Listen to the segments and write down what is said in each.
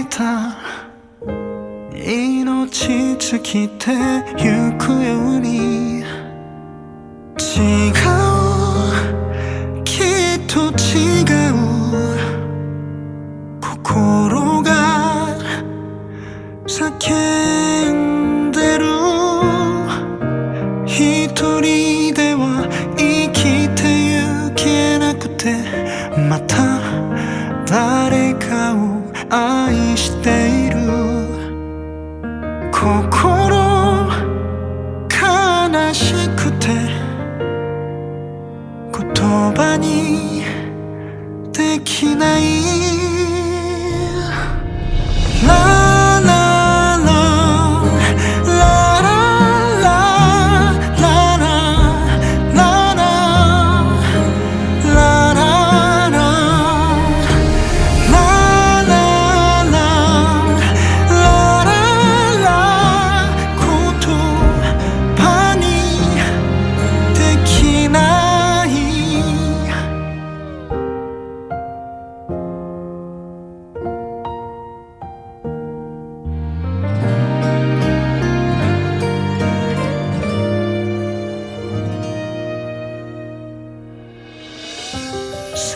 いた。命尽きてゆくように。違う愛している。心悲しくて言葉にできない。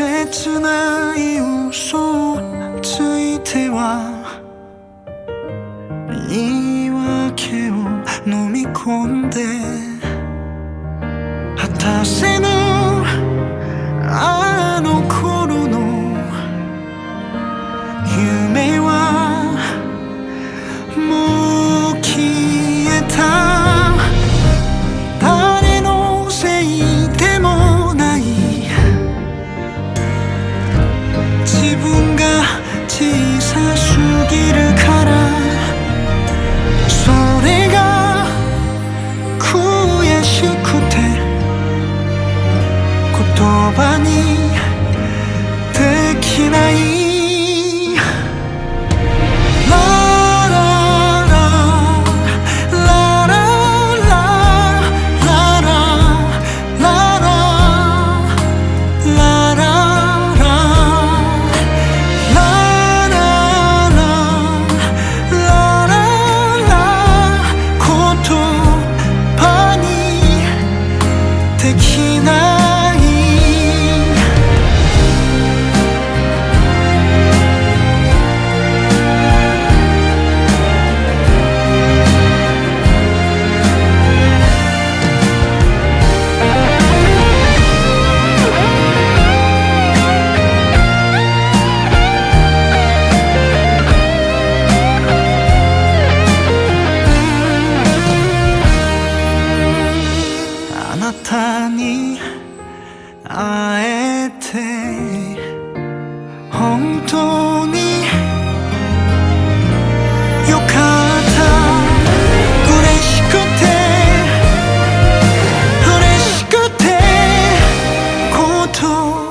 切ない嘘ついては言い訳を飲み込んで果たせぬ愛 now